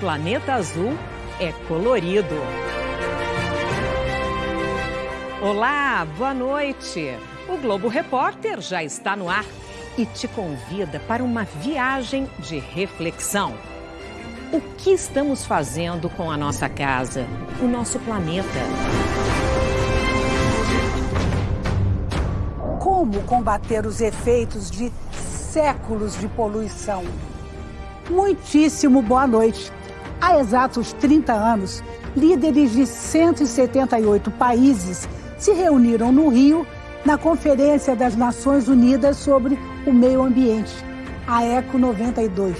planeta azul é colorido. Olá, boa noite. O Globo Repórter já está no ar e te convida para uma viagem de reflexão. O que estamos fazendo com a nossa casa, o nosso planeta? Como combater os efeitos de séculos de poluição? Muitíssimo boa noite. Há exatos 30 anos, líderes de 178 países se reuniram no Rio na Conferência das Nações Unidas sobre o Meio Ambiente, a ECO 92.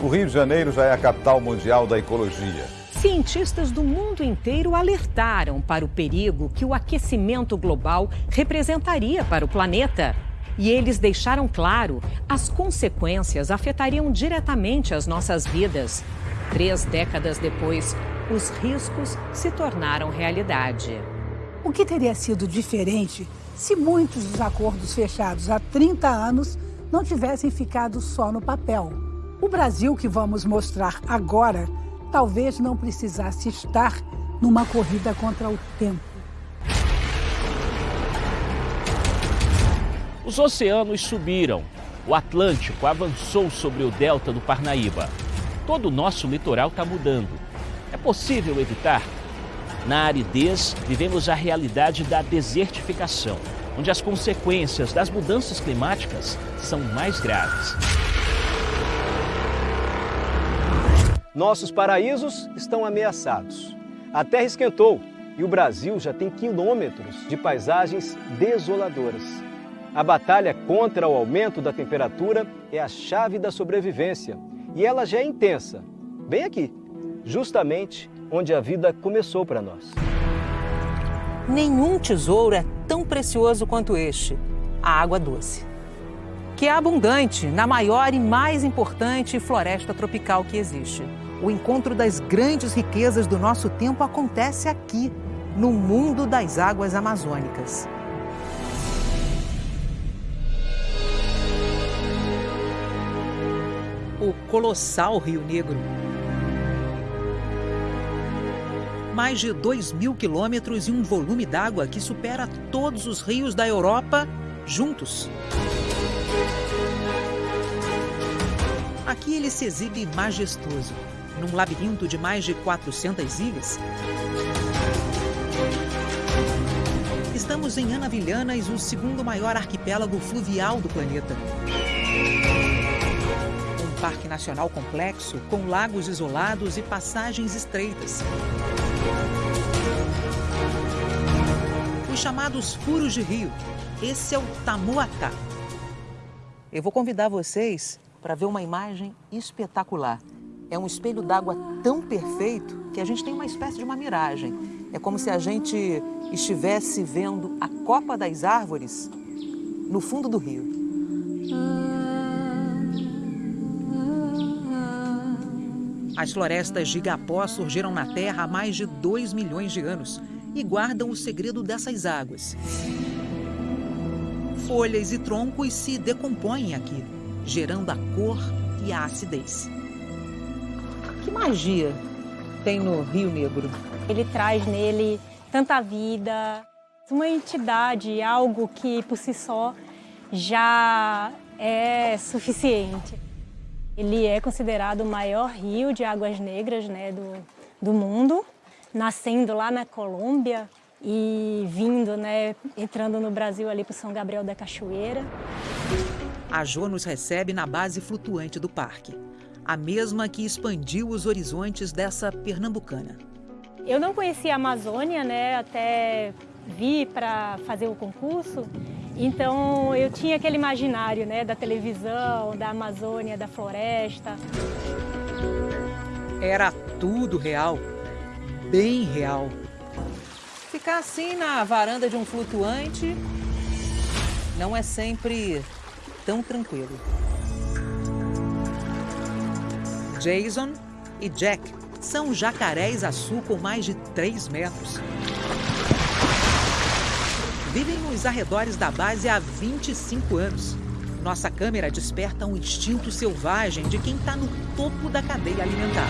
O Rio de Janeiro já é a capital mundial da ecologia. Cientistas do mundo inteiro alertaram para o perigo que o aquecimento global representaria para o planeta. E eles deixaram claro, as consequências afetariam diretamente as nossas vidas. Três décadas depois, os riscos se tornaram realidade. O que teria sido diferente se muitos dos acordos fechados há 30 anos não tivessem ficado só no papel? O Brasil que vamos mostrar agora talvez não precisasse estar numa corrida contra o tempo. Os oceanos subiram. O Atlântico avançou sobre o delta do Parnaíba. Todo o nosso litoral está mudando. É possível evitar? Na aridez, vivemos a realidade da desertificação, onde as consequências das mudanças climáticas são mais graves. Nossos paraísos estão ameaçados. A terra esquentou e o Brasil já tem quilômetros de paisagens desoladoras. A batalha contra o aumento da temperatura é a chave da sobrevivência e ela já é intensa, bem aqui, justamente onde a vida começou para nós. Nenhum tesouro é tão precioso quanto este, a água doce. Que é abundante na maior e mais importante floresta tropical que existe. O encontro das grandes riquezas do nosso tempo acontece aqui, no mundo das águas amazônicas. O colossal Rio Negro mais de 2 mil quilômetros e um volume d'água que supera todos os rios da Europa juntos. Aqui ele se exibe majestoso, num labirinto de mais de 400 ilhas. Estamos em Anavilhanas, o segundo maior arquipélago fluvial do planeta. Parque nacional complexo, com lagos isolados e passagens estreitas. Os chamados furos de rio. Esse é o Tamuatá. Eu vou convidar vocês para ver uma imagem espetacular. É um espelho d'água tão perfeito que a gente tem uma espécie de uma miragem. É como se a gente estivesse vendo a copa das árvores no fundo do rio. As florestas de igapó surgiram na Terra há mais de 2 milhões de anos e guardam o segredo dessas águas. Folhas e troncos se decompõem aqui, gerando a cor e a acidez. Que magia tem no Rio Negro? Ele traz nele tanta vida, uma entidade, algo que por si só já é suficiente. Ele é considerado o maior rio de águas negras né, do, do mundo, nascendo lá na Colômbia e vindo, né, entrando no Brasil ali para São Gabriel da Cachoeira. A Jo nos recebe na base flutuante do parque, a mesma que expandiu os horizontes dessa pernambucana. Eu não conhecia a Amazônia, né, até vi para fazer o concurso, então eu tinha aquele imaginário né, da televisão, da Amazônia, da floresta. Era tudo real, bem real. Ficar assim na varanda de um flutuante não é sempre tão tranquilo. Jason e Jack São jacarés-açu com mais de 3 metros. Vivem nos arredores da base há 25 anos. Nossa câmera desperta um instinto selvagem de quem está no topo da cadeia alimentar.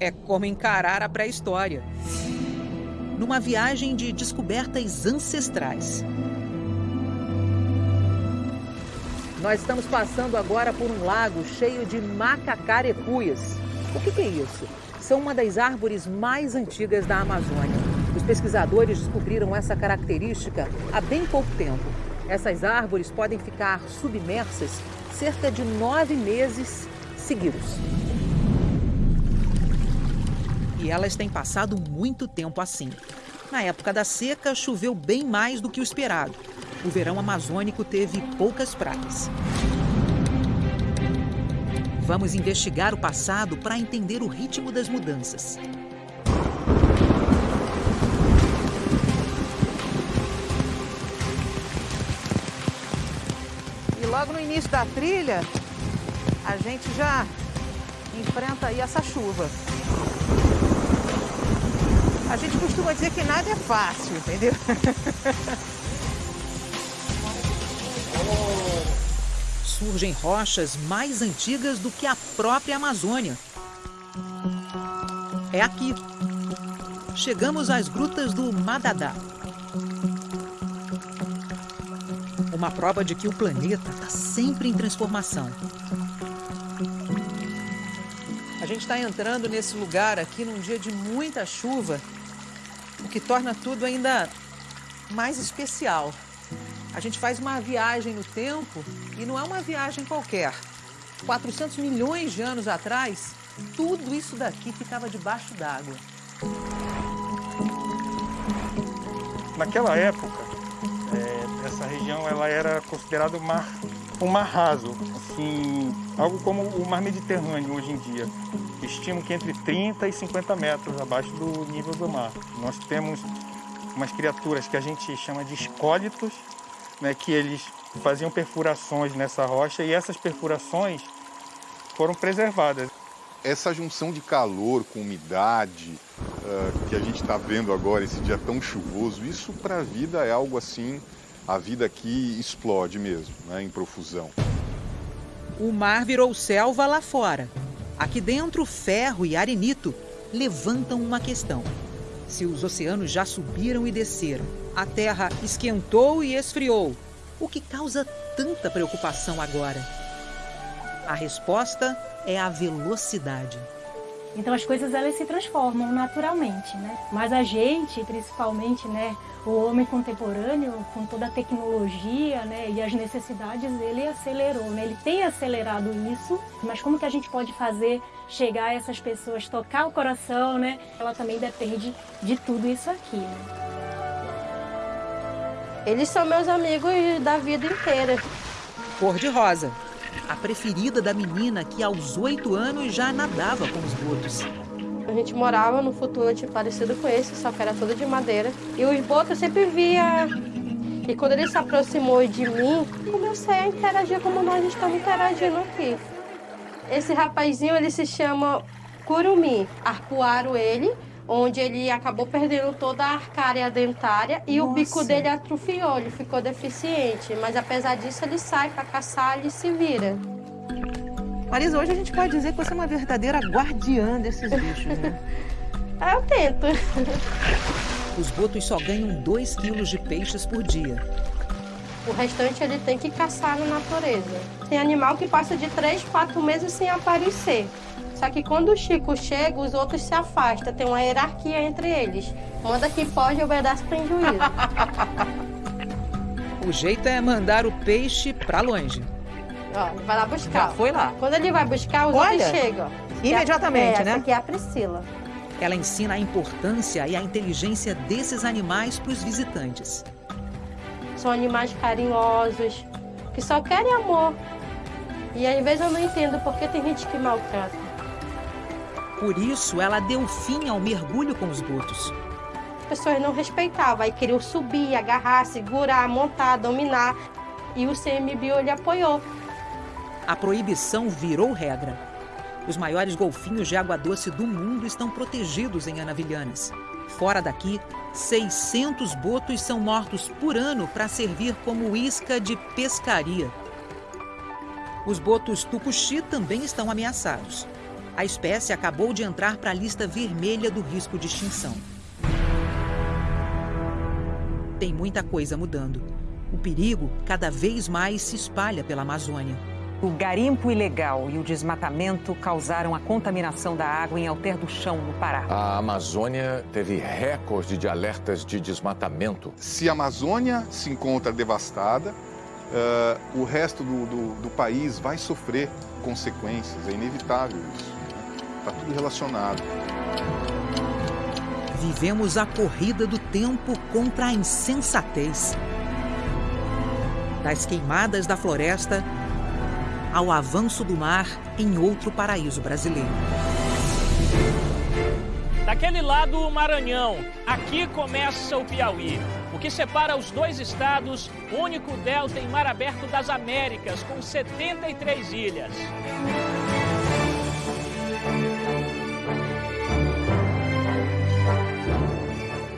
É como encarar a pré-história. Numa viagem de descobertas ancestrais. Nós estamos passando agora por um lago cheio de macacarecuias. O que, que é isso? São uma das árvores mais antigas da Amazônia. Os pesquisadores descobriram essa característica há bem pouco tempo. Essas árvores podem ficar submersas cerca de nove meses seguidos. E elas têm passado muito tempo assim. Na época da seca, choveu bem mais do que o esperado. O verão amazônico teve poucas praias. Vamos investigar o passado para entender o ritmo das mudanças. E logo no início da trilha, a gente já enfrenta aí essa chuva. A gente costuma dizer que nada é fácil, entendeu? Surgem rochas mais antigas do que a própria Amazônia. É aqui. Chegamos às grutas do Madadá. Uma prova de que o planeta está sempre em transformação. A gente está entrando nesse lugar aqui num dia de muita chuva, o que torna tudo ainda mais especial. A gente faz uma viagem no tempo e não é uma viagem qualquer. 400 milhões de anos atrás, tudo isso daqui ficava debaixo d'água. Naquela época, é, essa região ela era considerada um mar, um mar raso, assim, algo como o mar Mediterrâneo hoje em dia. Estimo que entre 30 e 50 metros abaixo do nível do mar. Nós temos umas criaturas que a gente chama de escólitos, né, que eles faziam perfurações nessa rocha e essas perfurações foram preservadas. Essa junção de calor com umidade uh, que a gente está vendo agora, esse dia tão chuvoso, isso para a vida é algo assim, a vida aqui explode mesmo, né, em profusão. O mar virou selva lá fora. Aqui dentro, ferro e arenito levantam uma questão. Se os oceanos já subiram e desceram, a Terra esquentou e esfriou, o que causa tanta preocupação agora? A resposta é a velocidade. Então as coisas elas se transformam naturalmente, né? Mas a gente, principalmente, né, o homem contemporâneo, com toda a tecnologia, né, e as necessidades, ele acelerou, né? Ele tem acelerado isso, mas como que a gente pode fazer chegar a essas pessoas, tocar o coração, né? Ela também depende de tudo isso aqui, né? Eles são meus amigos da vida inteira. Cor de rosa, a preferida da menina que aos oito anos já nadava com os botos. A gente morava no futuro parecido com esse, só que era todo de madeira. E os botos eu sempre via. E quando ele se aproximou de mim, comecei a interagir como nós estamos interagindo aqui. Esse rapazinho, ele se chama Curumi. Arpoaram ele, onde ele acabou perdendo toda a arcária dentária e Nossa. o bico dele atrofiou, ele ficou deficiente. Mas apesar disso, ele sai para caçar e se vira. Marisa, hoje a gente pode dizer que você é uma verdadeira guardiã desses bichos, né? Eu tento. Os botos só ganham 2 quilos de peixes por dia. O restante ele tem que caçar na natureza. Tem animal que passa de 3, 4 meses sem aparecer. Só que quando o Chico chega, os outros se afastam. Tem uma hierarquia entre eles. Manda quem pode e obedece tem juízo. o jeito é mandar o peixe para longe. Ó, vai lá buscar. Já foi lá. Quando ele vai buscar, os Olha, outros chegam. Imediatamente, é, né? Essa aqui é a Priscila. Ela ensina a importância e a inteligência desses animais para os visitantes. São animais carinhosos, que só querem amor. E às vezes eu não entendo porque tem gente que maltrata. Por isso, ela deu fim ao mergulho com os botos. As pessoas não respeitavam, aí queriam subir, agarrar, segurar, montar, dominar. E o CMBio ele apoiou. A proibição virou regra. Os maiores golfinhos de água doce do mundo estão protegidos em Anavilhanas. Fora daqui, 600 botos são mortos por ano para servir como isca de pescaria. Os botos tucuxi também estão ameaçados. A espécie acabou de entrar para a lista vermelha do risco de extinção. Tem muita coisa mudando. O perigo cada vez mais se espalha pela Amazônia. O garimpo ilegal e o desmatamento causaram a contaminação da água em Alter do Chão, no Pará. A Amazônia teve recorde de alertas de desmatamento. Se a Amazônia se encontra devastada, uh, o resto do, do, do, país vai sofrer consequências. É inevitável isso. Está tudo relacionado. Vivemos a corrida do tempo contra a insensatez. Das queimadas da floresta ao avanço do mar em outro paraíso brasileiro. Daquele lado, o Maranhão. Aqui começa o Piauí. O que separa os dois estados, único delta em mar aberto das Américas, com 73 ilhas.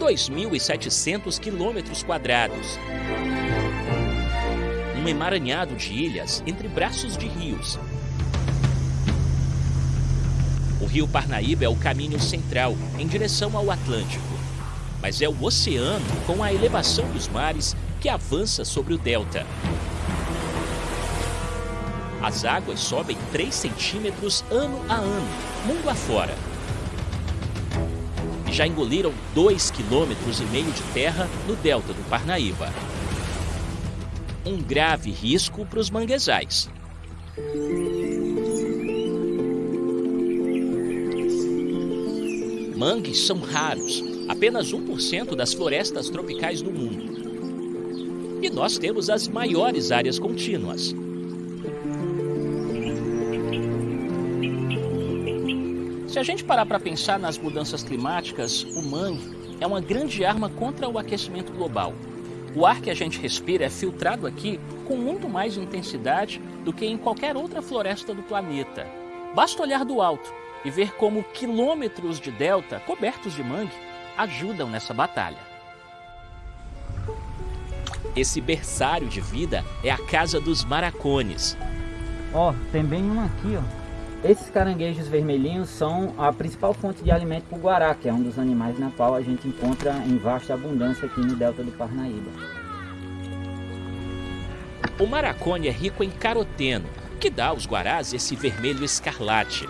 Dois mil e setecentos quilômetros quadrados um emaranhado de ilhas entre braços de rios. O rio Parnaíba é o caminho central em direção ao Atlântico, mas é o oceano, com a elevação dos mares, que avança sobre o delta. As águas sobem 3 centímetros ano a ano, mundo afora. Já engoliram 2,5 km e meio de terra no delta do Parnaíba um grave risco para os manguezais. Mangues são raros, apenas 1% das florestas tropicais do mundo. E nós temos as maiores áreas contínuas. Se a gente parar para pensar nas mudanças climáticas, o mangue é uma grande arma contra o aquecimento global. O ar que a gente respira é filtrado aqui com muito mais intensidade do que em qualquer outra floresta do planeta. Basta olhar do alto e ver como quilômetros de delta cobertos de mangue ajudam nessa batalha. Esse berçário de vida é a casa dos maracones. Ó, oh, tem bem um aqui, ó. Esses caranguejos vermelhinhos são a principal fonte de alimento para o guará, que é um dos animais na qual a gente encontra em vasta abundância aqui no delta do Parnaíba. O maracone é rico em caroteno, que dá aos guarás esse vermelho escarlate.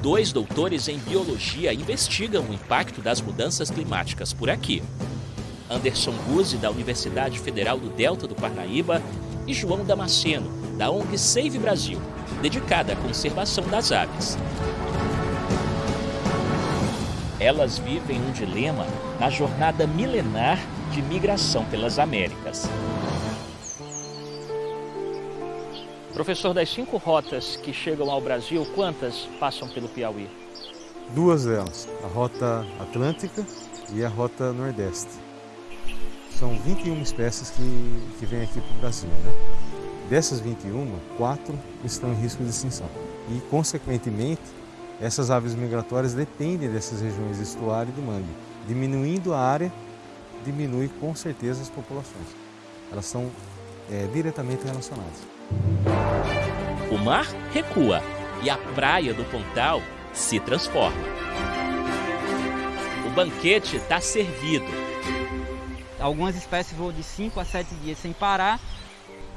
Dois doutores em biologia investigam o impacto das mudanças climáticas por aqui. Anderson Guzzi, da Universidade Federal do Delta do Parnaíba, e João Damasceno, da ONG Save Brasil, dedicada à conservação das aves. Elas vivem um dilema na jornada milenar de migração pelas Américas. Professor, das cinco rotas que chegam ao Brasil, quantas passam pelo Piauí? Duas delas, a rota Atlântica e a rota Nordeste. São 21 espécies que, que vêm aqui para o Brasil. Né? Dessas 21, quatro estão em risco de extinção. E, consequentemente, essas aves migratórias dependem dessas regiões de estuário e de mangue. Diminuindo a área, diminui com certeza as populações. Elas são é, diretamente relacionadas. O mar recua e a praia do Pontal se transforma. O banquete está servido Algumas espécies voam de 5 a 7 dias sem parar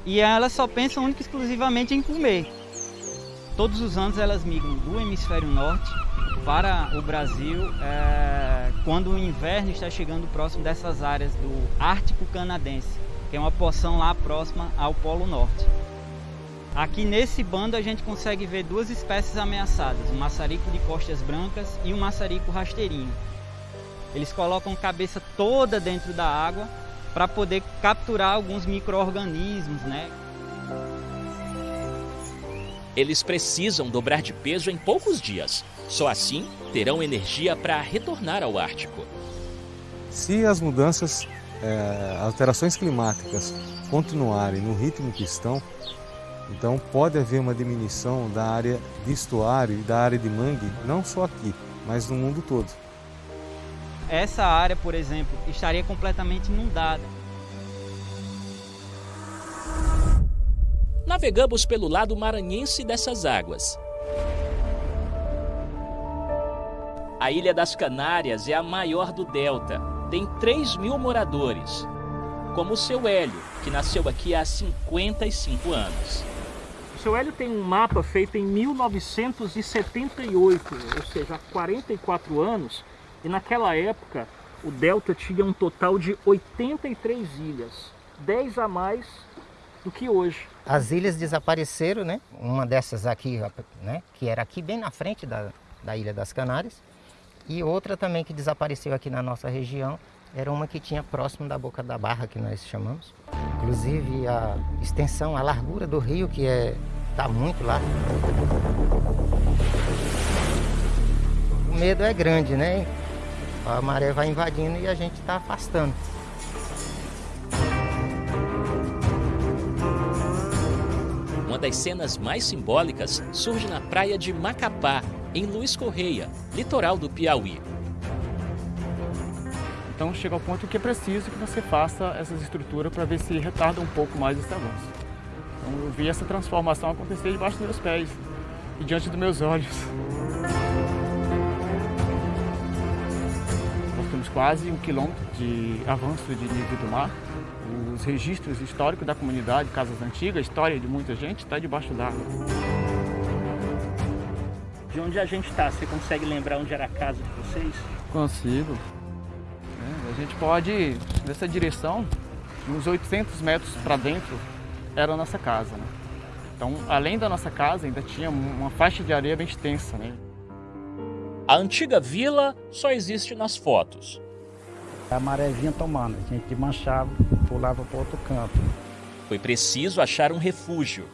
e elas só pensam única e exclusivamente em comer. Todos os anos elas migram do hemisfério norte para o Brasil é, quando o inverno está chegando próximo dessas áreas do Ártico Canadense, que é uma porção lá próxima ao Polo Norte. Aqui nesse bando a gente consegue ver duas espécies ameaçadas, o maçarico de costas brancas e o maçarico rasteirinho. Eles colocam a cabeça toda dentro da água para poder capturar alguns micro-organismos, né? Eles precisam dobrar de peso em poucos dias. Só assim terão energia para retornar ao Ártico. Se as mudanças, é, alterações climáticas continuarem no ritmo que estão, então pode haver uma diminuição da área de estuário e da área de mangue, não só aqui, mas no mundo todo. Essa área, por exemplo, estaria completamente inundada. Navegamos pelo lado maranhense dessas águas. A Ilha das Canárias é a maior do Delta. Tem 3 mil moradores, como o seu Hélio, que nasceu aqui há 55 anos. O seu Hélio tem um mapa feito em 1978, ou seja, há 44 anos, e naquela época o Delta tinha um total de 83 ilhas, 10 a mais do que hoje. As ilhas desapareceram, né? Uma dessas aqui, né? que era aqui bem na frente da, da Ilha das Canárias, e outra também que desapareceu aqui na nossa região, era uma que tinha próximo da Boca da Barra, que nós chamamos. Inclusive a extensão, a largura do rio, que é está muito lá. O medo é grande, né? A maré vai invadindo e a gente está afastando. Uma das cenas mais simbólicas surge na praia de Macapá, em Luiz Correia, litoral do Piauí. Então chega ao ponto que é preciso que você faça essas estruturas para ver se retarda um pouco mais esse avanço. Então eu vi essa transformação acontecer debaixo dos meus pés e diante dos meus olhos. Quase um quilômetro de avanço de nível do mar. Os registros históricos da comunidade, casas antigas, a história de muita gente está debaixo d'água. De onde a gente está, você consegue lembrar onde era a casa de vocês? Consigo. É, a gente pode, nessa direção, uns 800 metros para dentro, era a nossa casa. Né? Então, além da nossa casa, ainda tinha uma faixa de areia bem extensa. Né? A antiga vila só existe nas fotos. A maré vinha tomando, a gente manchava, pulava para outro canto. Foi preciso achar um refúgio.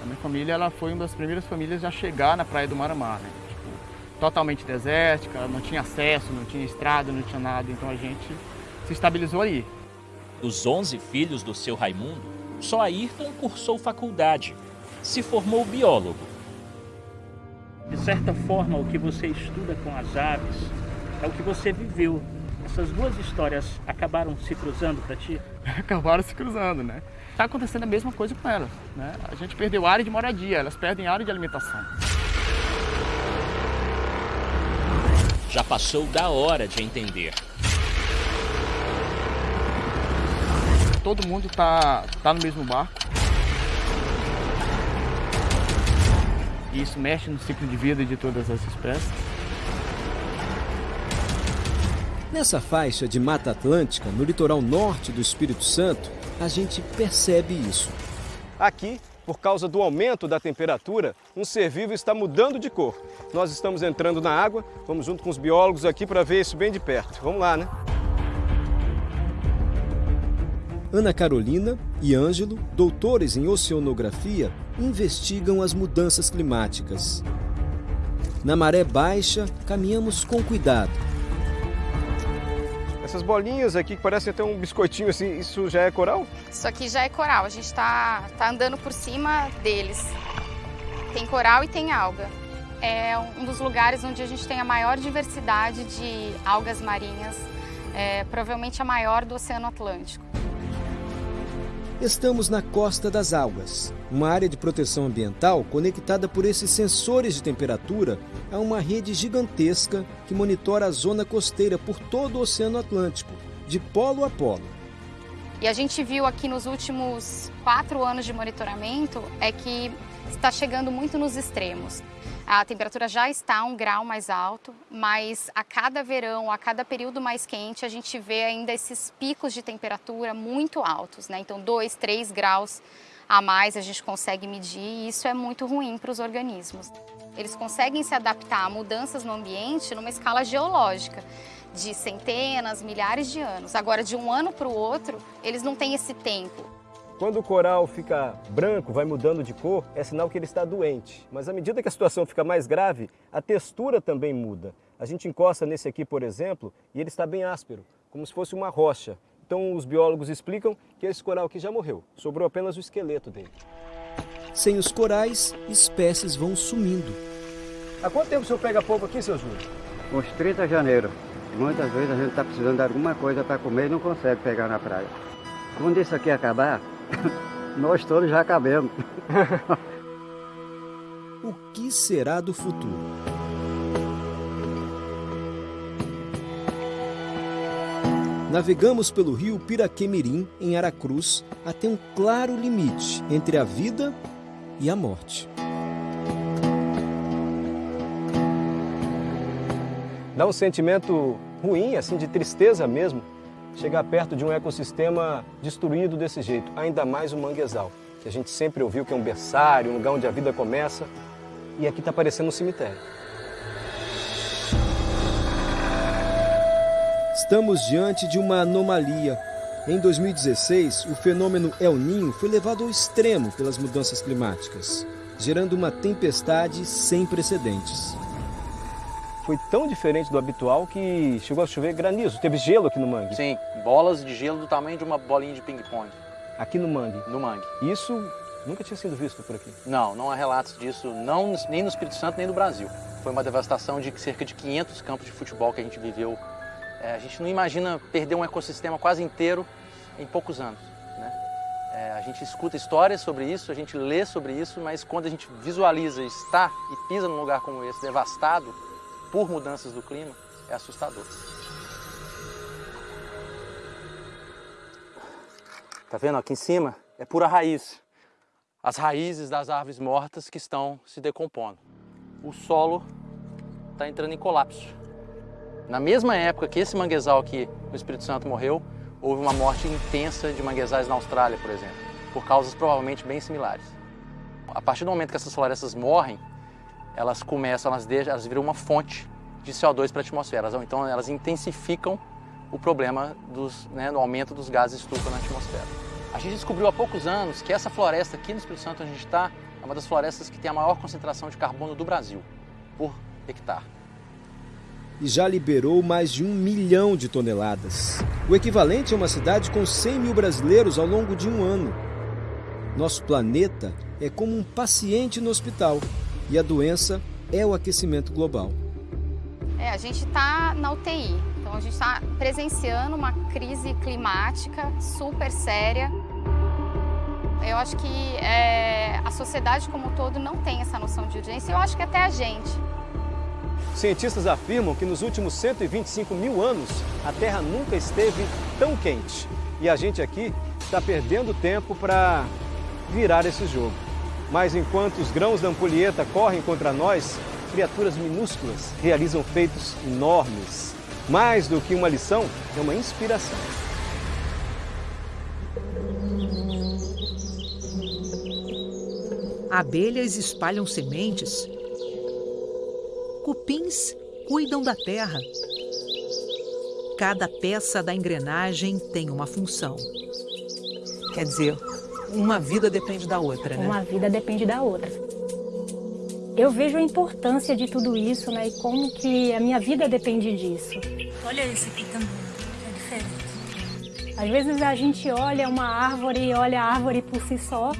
A minha família ela foi uma das primeiras famílias a chegar na Praia do Maramá. Né? Tipo, totalmente desértica, não tinha acesso, não tinha estrada, não tinha nada, então a gente se estabilizou ali. Dos 11 filhos do seu Raimundo, só Ayrton cursou faculdade. Se formou biólogo. De certa forma, o que você estuda com as aves é o que você viveu. Essas duas histórias acabaram se cruzando para ti? acabaram se cruzando, né? Está acontecendo a mesma coisa com elas. Né? A gente perdeu área de moradia, elas perdem área de alimentação. Já passou da hora de entender. Todo mundo está tá no mesmo barco. E isso mexe no ciclo de vida de todas as espécies. Nessa faixa de Mata Atlântica, no litoral norte do Espírito Santo, a gente percebe isso. Aqui, por causa do aumento da temperatura, um ser vivo está mudando de cor. Nós estamos entrando na água, vamos junto com os biólogos aqui para ver isso bem de perto. Vamos lá, né? Ana Carolina e Ângelo, doutores em oceanografia, investigam as mudanças climáticas. Na maré baixa, caminhamos com cuidado. Essas bolinhas aqui que parecem até um biscoitinho assim, isso já é coral? Isso aqui já é coral, a gente está tá andando por cima deles. Tem coral e tem alga. É um dos lugares onde a gente tem a maior diversidade de algas marinhas, é, provavelmente a maior do Oceano Atlântico. Estamos na Costa das Algas, uma área de proteção ambiental conectada por esses sensores de temperatura a uma rede gigantesca que monitora a zona costeira por todo o Oceano Atlântico, de polo a polo. E a gente viu aqui nos últimos quatro anos de monitoramento é que está chegando muito nos extremos. A temperatura já está um grau mais alto, mas a cada verão, a cada período mais quente, a gente vê ainda esses picos de temperatura muito altos, né? Então, 2, 3 graus a mais a gente consegue medir e isso é muito ruim para os organismos. Eles conseguem se adaptar a mudanças no ambiente numa escala geológica de centenas, milhares de anos. Agora, de um ano para o outro, eles não têm esse tempo. Quando o coral fica branco, vai mudando de cor, é sinal que ele está doente. Mas à medida que a situação fica mais grave, a textura também muda. A gente encosta nesse aqui, por exemplo, e ele está bem áspero, como se fosse uma rocha. Então os biólogos explicam que esse coral aqui já morreu, sobrou apenas o esqueleto dele. Sem os corais, espécies vão sumindo. Há quanto tempo o senhor pega polvo aqui, seu Júlio? Uns 30 de janeiro. Muitas vezes a gente está precisando de alguma coisa para comer e não consegue pegar na praia. Quando isso aqui acabar, nós todos já acabemos. o que será do futuro? Navegamos pelo rio Piraquemirim, em Aracruz, até um claro limite entre a vida e a morte. Dá um sentimento ruim, assim, de tristeza mesmo, chegar perto de um ecossistema destruído desse jeito, ainda mais o manguezal, que a gente sempre ouviu que é um berçário, um lugar onde a vida começa, e aqui está parecendo um cemitério. Estamos diante de uma anomalia. Em 2016, o fenômeno El Ninho foi levado ao extremo pelas mudanças climáticas, gerando uma tempestade sem precedentes. Foi tão diferente do habitual que chegou a chover granizo. Teve gelo aqui no mangue? Sim, bolas de gelo do tamanho de uma bolinha de ping-pong. Aqui no mangue? No mangue. Isso nunca tinha sido visto por aqui? Não, não há relatos disso, não, nem no Espírito Santo nem no Brasil. Foi uma devastação de cerca de 500 campos de futebol que a gente viveu é, a gente não imagina perder um ecossistema quase inteiro em poucos anos. Né? É, a gente escuta histórias sobre isso, a gente lê sobre isso, mas quando a gente visualiza estar e pisa num lugar como esse, devastado por mudanças do clima, é assustador. Tá vendo aqui em cima? É pura raiz. As raízes das árvores mortas que estão se decompondo. O solo está entrando em colapso. Na mesma época que esse manguezal aqui no Espírito Santo morreu, houve uma morte intensa de manguezais na Austrália, por exemplo, por causas provavelmente bem similares. A partir do momento que essas florestas morrem, elas começam, elas, deixam, elas viram uma fonte de CO2 para a atmosfera. Então elas intensificam o problema dos, né, do aumento dos gases estufa na atmosfera. A gente descobriu há poucos anos que essa floresta aqui no Espírito Santo, onde a gente está, é uma das florestas que tem a maior concentração de carbono do Brasil, por hectare e já liberou mais de um milhão de toneladas. O equivalente a uma cidade com 100 mil brasileiros ao longo de um ano. Nosso planeta é como um paciente no hospital e a doença é o aquecimento global. É, a gente está na UTI, então a gente está presenciando uma crise climática super séria. Eu acho que é, a sociedade como um todo não tem essa noção de urgência, eu acho que até a gente. Cientistas afirmam que nos últimos 125 mil anos a Terra nunca esteve tão quente. E a gente aqui está perdendo tempo para virar esse jogo. Mas enquanto os grãos da ampulheta correm contra nós, criaturas minúsculas realizam feitos enormes. Mais do que uma lição, é uma inspiração. Abelhas espalham sementes Cupins cuidam da terra. Cada peça da engrenagem tem uma função. Quer dizer, uma vida depende da outra, né? Uma vida depende da outra. Eu vejo a importância de tudo isso, né? E como que a minha vida depende disso. Olha esse aqui também, é diferente. Às vezes a gente olha uma árvore e olha a árvore por si só,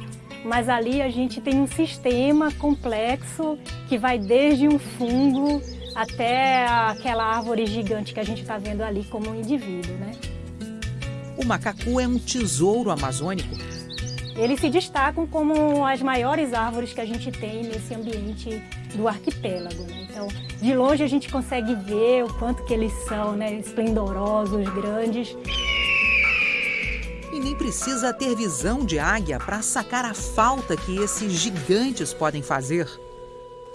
mas ali a gente tem um sistema complexo que vai desde um fungo até aquela árvore gigante que a gente está vendo ali como um indivíduo, né? O macacu é um tesouro amazônico. Eles se destacam como as maiores árvores que a gente tem nesse ambiente do arquipélago. Né? Então, de longe a gente consegue ver o quanto que eles são, né? esplendorosos, grandes e nem precisa ter visão de águia para sacar a falta que esses gigantes podem fazer.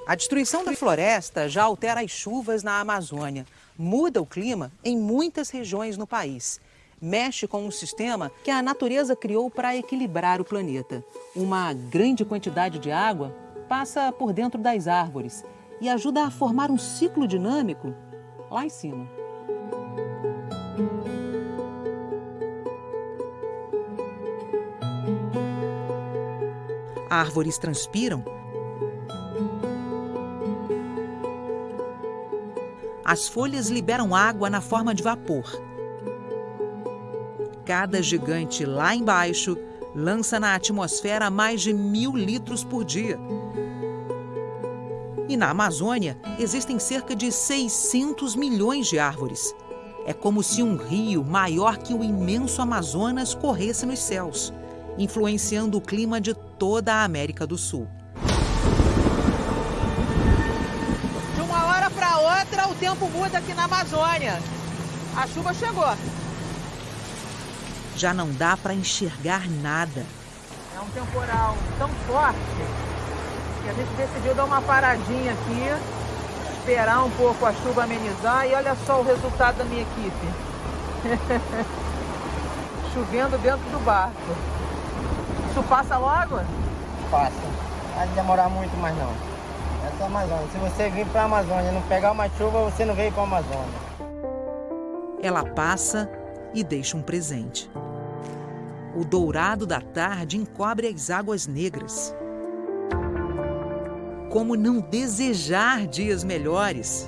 A destruição da floresta já altera as chuvas na Amazônia, muda o clima em muitas regiões no país. Mexe com um sistema que a natureza criou para equilibrar o planeta. Uma grande quantidade de água passa por dentro das árvores e ajuda a formar um ciclo dinâmico lá em cima. Árvores transpiram, as folhas liberam água na forma de vapor. Cada gigante lá embaixo lança na atmosfera mais de mil litros por dia. E na Amazônia existem cerca de 600 milhões de árvores. É como se um rio maior que o imenso Amazonas corresse nos céus, influenciando o clima de toda a América do Sul. De uma hora para outra, o tempo muda aqui na Amazônia. A chuva chegou. Já não dá para enxergar nada. É um temporal tão forte que a gente decidiu dar uma paradinha aqui, esperar um pouco a chuva amenizar e olha só o resultado da minha equipe. Chovendo dentro do barco. Isso passa logo? Passa. Não vai demorar muito mais não. Essa é a Amazônia. Se você vir para a Amazônia e não pegar uma chuva, você não veio para a Amazônia. Ela passa e deixa um presente. O dourado da tarde encobre as águas negras. Como não desejar dias melhores?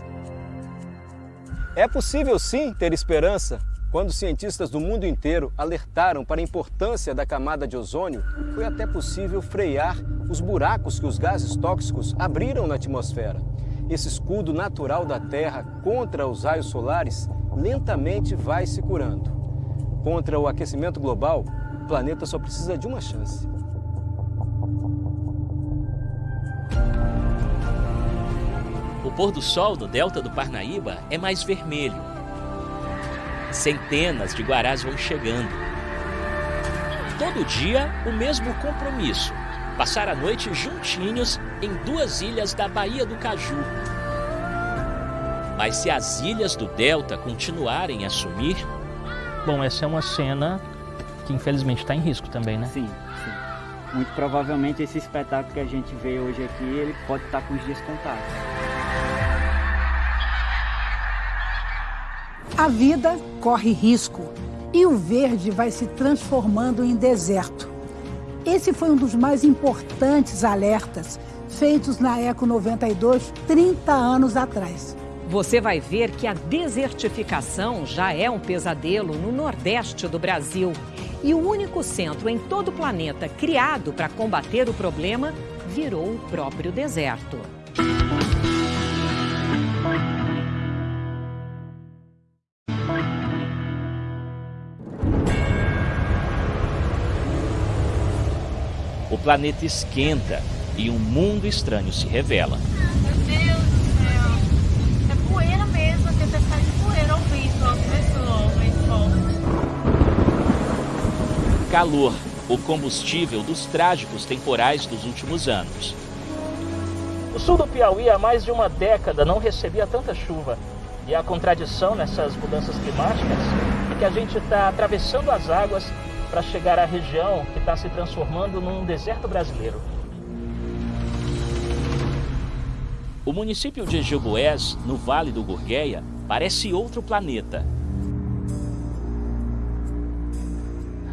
É possível sim ter esperança. Quando cientistas do mundo inteiro alertaram para a importância da camada de ozônio, foi até possível frear os buracos que os gases tóxicos abriram na atmosfera. Esse escudo natural da Terra contra os raios solares lentamente vai se curando. Contra o aquecimento global, planeta só precisa de uma chance. O pôr do sol no delta do Parnaíba é mais vermelho. Centenas de guarás vão chegando. Todo dia, o mesmo compromisso: passar a noite juntinhos em duas ilhas da Baía do Caju. Mas se as ilhas do delta continuarem a sumir. Bom, essa é uma cena que infelizmente está em risco também, né? Sim, sim. Muito provavelmente esse espetáculo que a gente vê hoje aqui, ele pode estar com os dias contados. A vida corre risco e o verde vai se transformando em deserto. Esse foi um dos mais importantes alertas feitos na Eco 92 30 anos atrás. Você vai ver que a desertificação já é um pesadelo no Nordeste do Brasil. E o único centro em todo o planeta criado para combater o problema virou o próprio deserto. O planeta esquenta e um mundo estranho se revela. Meu Deus do céu. É poeira mesmo, tempestade de poeira ao vento, ó, Calor, o combustível dos trágicos temporais dos últimos anos. O sul do Piauí há mais de uma década não recebia tanta chuva. E a contradição nessas mudanças climáticas é que a gente está atravessando as águas para chegar à região que está se transformando num deserto brasileiro. O município de Gilboés, no Vale do Gurgueia, parece outro planeta.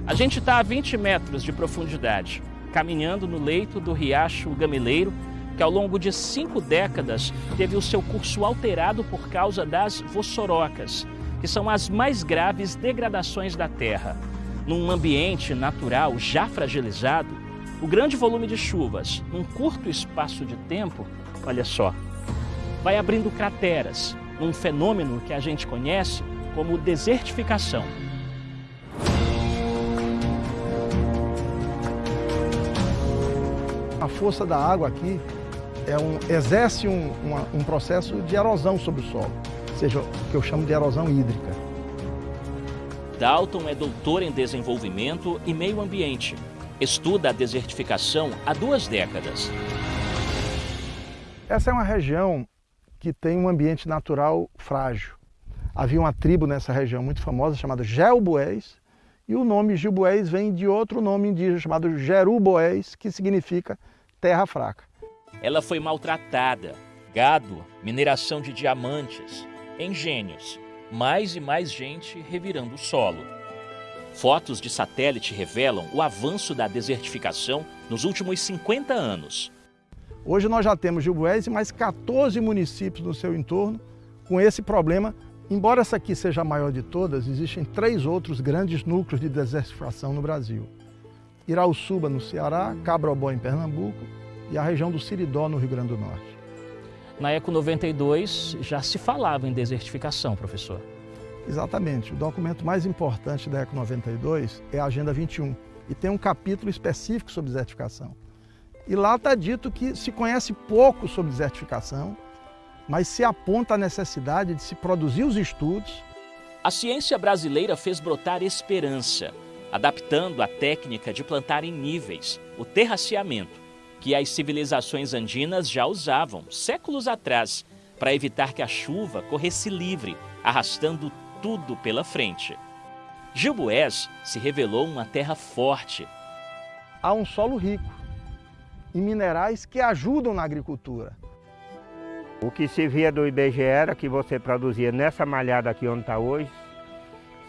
A gente está a 20 metros de profundidade, caminhando no leito do riacho Gamileiro, que ao longo de cinco décadas teve o seu curso alterado por causa das vossorocas, que são as mais graves degradações da terra. Num ambiente natural já fragilizado, o grande volume de chuvas, num curto espaço de tempo, olha só, vai abrindo crateras, num fenômeno que a gente conhece como desertificação. A força da água aqui é um, exerce um, uma, um processo de erosão sobre o solo, ou seja, o que eu chamo de erosão hídrica. Dalton é doutor em desenvolvimento e meio ambiente. Estuda a desertificação há duas décadas. Essa é uma região que tem um ambiente natural frágil. Havia uma tribo nessa região muito famosa chamada Gelboés, e o nome Gilboés vem de outro nome indígena chamado Jeruboés, que significa terra fraca. Ela foi maltratada, gado, mineração de diamantes, engenhos, mais e mais gente revirando o solo. Fotos de satélite revelam o avanço da desertificação nos últimos 50 anos. Hoje nós já temos Gilboés e mais 14 municípios no seu entorno com esse problema. Embora essa aqui seja a maior de todas, existem três outros grandes núcleos de desertificação no Brasil. Irauçuba, no Ceará, Cabrobó, em Pernambuco e a região do Siridó, no Rio Grande do Norte. Na Eco 92 já se falava em desertificação, professor. Exatamente. O documento mais importante da Eco 92 é a Agenda 21 e tem um capítulo específico sobre desertificação. E lá está dito que se conhece pouco sobre desertificação, mas se aponta a necessidade de se produzir os estudos. A ciência brasileira fez brotar esperança, adaptando a técnica de plantar em níveis, o terraceamento, que as civilizações andinas já usavam séculos atrás para evitar que a chuva corresse livre, arrastando tudo pela frente. Gilboés se revelou uma terra forte. Há um solo rico em minerais que ajudam na agricultura. O que se via do IBGE era que você produzia nessa malhada aqui onde está hoje,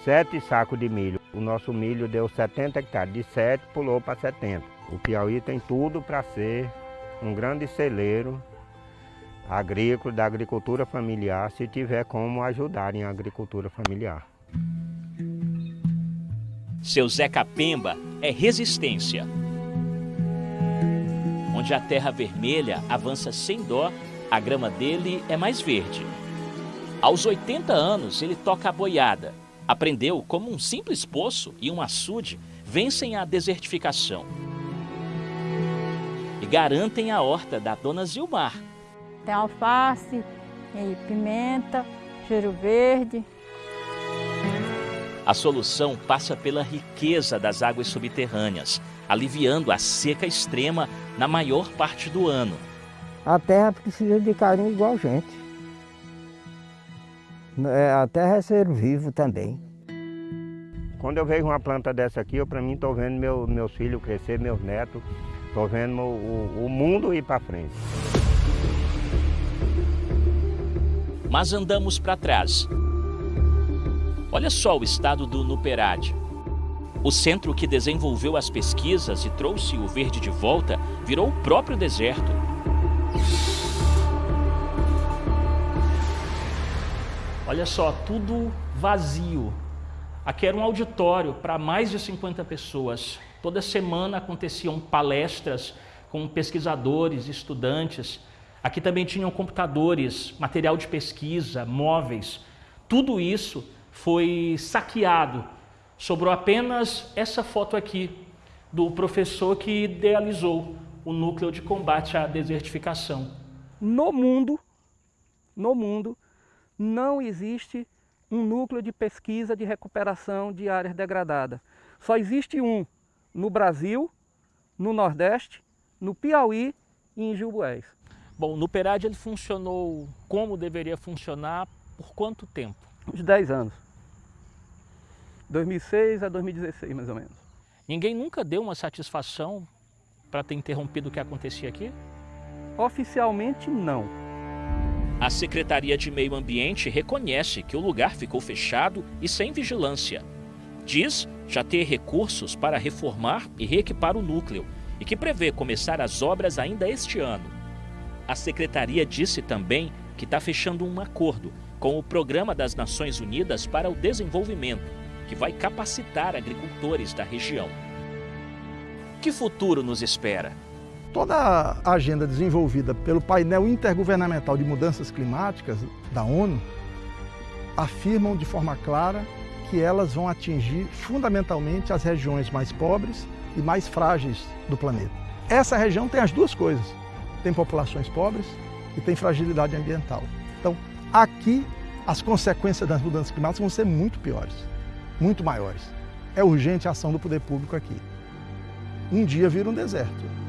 sete sacos de milho. O nosso milho deu 70 hectares, de 7 pulou para 70. O Piauí tem tudo para ser um grande celeiro agrícola, da agricultura familiar, se tiver como ajudar em agricultura familiar. Seu Zé Capemba é resistência. Onde a terra vermelha avança sem dó, a grama dele é mais verde. Aos 80 anos, ele toca a boiada. Aprendeu como um simples poço e um açude vencem a desertificação. E garantem a horta da dona Zilmar, tem alface, pimenta, cheiro verde. A solução passa pela riqueza das águas subterrâneas, aliviando a seca extrema na maior parte do ano. A terra precisa de carinho igual a gente. É, a terra é ser vivo também. Quando eu vejo uma planta dessa aqui, eu para mim estou vendo meu, meus filhos crescer, meus netos, estou vendo o, o mundo ir para frente mas andamos para trás. Olha só o estado do Nuperad. O centro que desenvolveu as pesquisas e trouxe o verde de volta virou o próprio deserto. Olha só, tudo vazio. Aqui era um auditório para mais de 50 pessoas. Toda semana aconteciam palestras com pesquisadores, estudantes. Aqui também tinham computadores, material de pesquisa, móveis. Tudo isso foi saqueado. Sobrou apenas essa foto aqui do professor que idealizou o núcleo de combate à desertificação. No mundo, no mundo, não existe um núcleo de pesquisa de recuperação de áreas degradadas. Só existe um no Brasil, no Nordeste, no Piauí e em Gilboés. Bom, no Perad ele funcionou como deveria funcionar por quanto tempo? Uns 10 anos. 2006 a 2016, mais ou menos. Ninguém nunca deu uma satisfação para ter interrompido o que acontecia aqui? Oficialmente, não. A Secretaria de Meio Ambiente reconhece que o lugar ficou fechado e sem vigilância. Diz já ter recursos para reformar e reequipar o núcleo e que prevê começar as obras ainda este ano. A secretaria disse também que está fechando um acordo com o Programa das Nações Unidas para o Desenvolvimento, que vai capacitar agricultores da região. Que futuro nos espera? Toda a agenda desenvolvida pelo painel intergovernamental de mudanças climáticas da ONU afirmam de forma clara que elas vão atingir fundamentalmente as regiões mais pobres e mais frágeis do planeta. Essa região tem as duas coisas tem populações pobres e tem fragilidade ambiental. Então, aqui, as consequências das mudanças climáticas vão ser muito piores, muito maiores. É urgente a ação do poder público aqui. Um dia vira um deserto.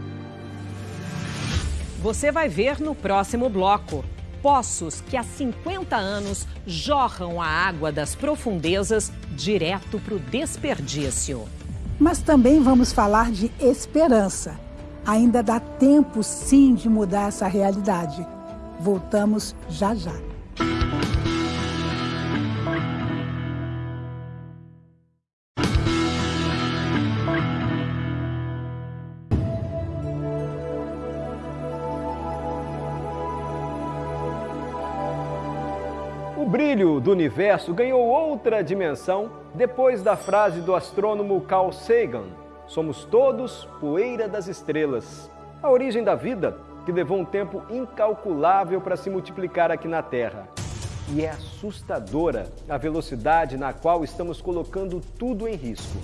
Você vai ver no próximo bloco. Poços que há 50 anos jorram a água das profundezas direto para o desperdício. Mas também vamos falar de esperança Ainda dá tempo, sim, de mudar essa realidade. Voltamos já já. Brilho do universo ganhou outra dimensão depois da frase do astrônomo Carl Sagan: Somos todos poeira das estrelas. A origem da vida que levou um tempo incalculável para se multiplicar aqui na Terra. E é assustadora a velocidade na qual estamos colocando tudo em risco.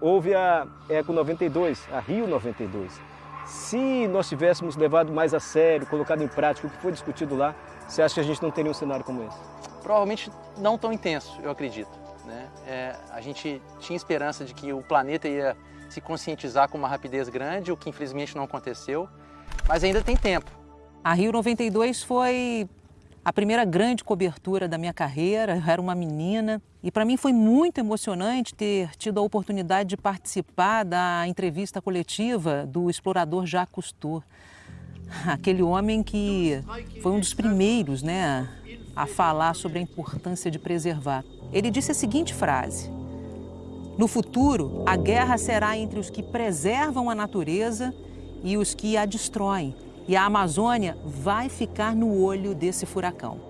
Houve a Eco 92, a Rio 92. Se nós tivéssemos levado mais a sério, colocado em prática o que foi discutido lá, você acha que a gente não teria um cenário como esse? Provavelmente não tão intenso, eu acredito. Né? É, a gente tinha esperança de que o planeta ia se conscientizar com uma rapidez grande, o que infelizmente não aconteceu, mas ainda tem tempo. A Rio 92 foi a primeira grande cobertura da minha carreira, eu era uma menina, e para mim foi muito emocionante ter tido a oportunidade de participar da entrevista coletiva do explorador Jacques Cousteau. Aquele homem que foi um dos primeiros né, a falar sobre a importância de preservar. Ele disse a seguinte frase: No futuro, a guerra será entre os que preservam a natureza e os que a destroem. E a Amazônia vai ficar no olho desse furacão.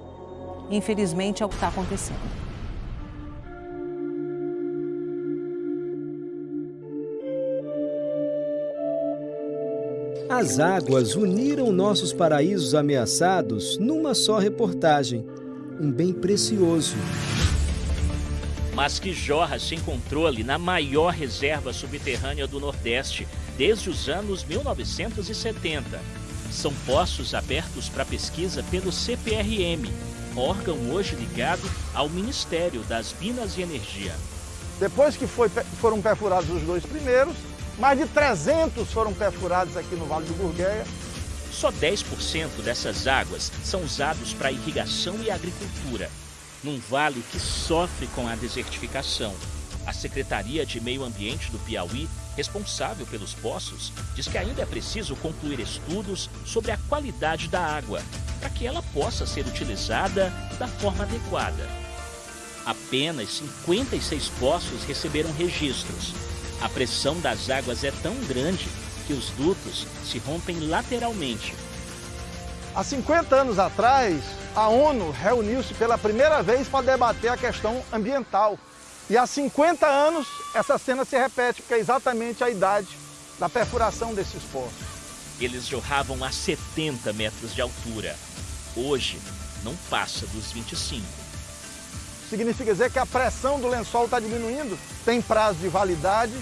Infelizmente, é o que está acontecendo. As águas uniram nossos paraísos ameaçados numa só reportagem. Um bem precioso. Mas que jorra sem controle na maior reserva subterrânea do Nordeste desde os anos 1970. São poços abertos para pesquisa pelo CPRM, órgão hoje ligado ao Ministério das Minas e Energia. Depois que foi, foram perfurados os dois primeiros, mais de 300 foram perfurados aqui no Vale do Gurgueia. Só 10% dessas águas são usados para irrigação e agricultura, num vale que sofre com a desertificação. A Secretaria de Meio Ambiente do Piauí, responsável pelos poços, diz que ainda é preciso concluir estudos sobre a qualidade da água, para que ela possa ser utilizada da forma adequada. Apenas 56 poços receberam registros, a pressão das águas é tão grande que os dutos se rompem lateralmente. Há 50 anos atrás, a ONU reuniu-se pela primeira vez para debater a questão ambiental. E há 50 anos essa cena se repete, porque é exatamente a idade da perfuração desses poços. Eles jorravam a 70 metros de altura. Hoje, não passa dos 25. Significa dizer que a pressão do lençol está diminuindo, tem prazo de validade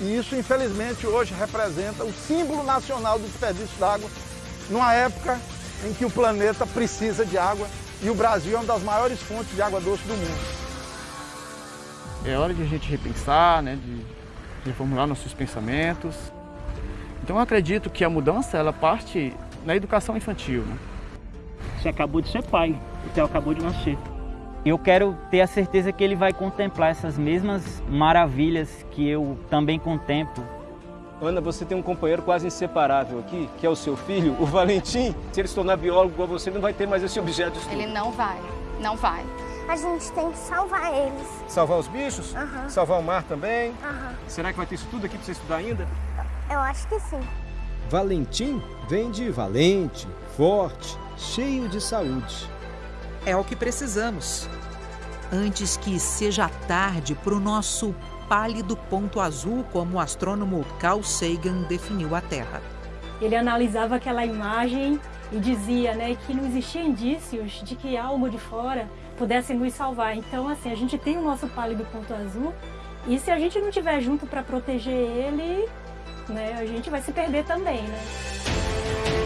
e isso, infelizmente, hoje representa o símbolo nacional do desperdício d'água, numa época em que o planeta precisa de água e o Brasil é uma das maiores fontes de água doce do mundo. É hora de a gente repensar, né, de reformular nossos pensamentos. Então eu acredito que a mudança ela parte na educação infantil. Né? Você acabou de ser pai, o Theo acabou de nascer. Eu quero ter a certeza que ele vai contemplar essas mesmas maravilhas que eu também contemplo. Ana, você tem um companheiro quase inseparável aqui, que é o seu filho, o Valentim. Se ele se tornar biólogo igual você, não vai ter mais esse objeto de estudo. Ele não vai, não vai. A gente tem que salvar eles. Salvar os bichos? Uhum. Salvar o mar também? Uhum. Será que vai ter isso tudo aqui para você estudar ainda? Eu acho que sim. Valentim vem de valente, forte, cheio de saúde. É o que precisamos. Antes que seja tarde para o nosso pálido ponto azul, como o astrônomo Carl Sagan definiu a Terra. Ele analisava aquela imagem e dizia né, que não existia indícios de que algo de fora pudesse nos salvar. Então, assim, a gente tem o nosso pálido ponto azul e se a gente não estiver junto para proteger ele, né, a gente vai se perder também, né?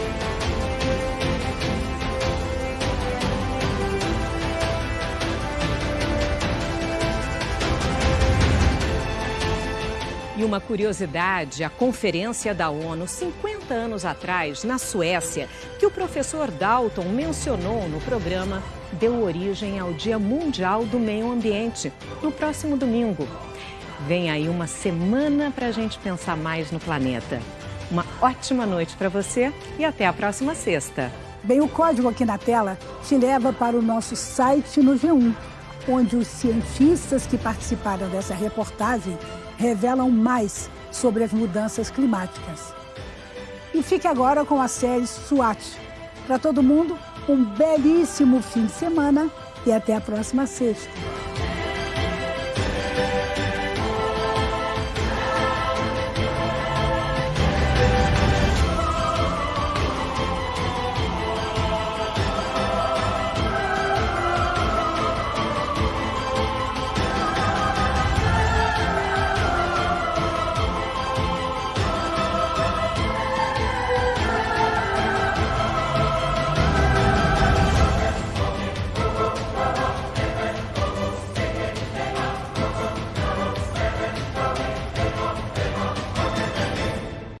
E uma curiosidade, a conferência da ONU 50 anos atrás, na Suécia, que o professor Dalton mencionou no programa, deu origem ao Dia Mundial do Meio Ambiente, no próximo domingo. Vem aí uma semana para a gente pensar mais no planeta. Uma ótima noite para você e até a próxima sexta. Bem, o código aqui na tela te leva para o nosso site no G1, onde os cientistas que participaram dessa reportagem revelam mais sobre as mudanças climáticas. E fique agora com a série SWAT, Para todo mundo, um belíssimo fim de semana e até a próxima sexta.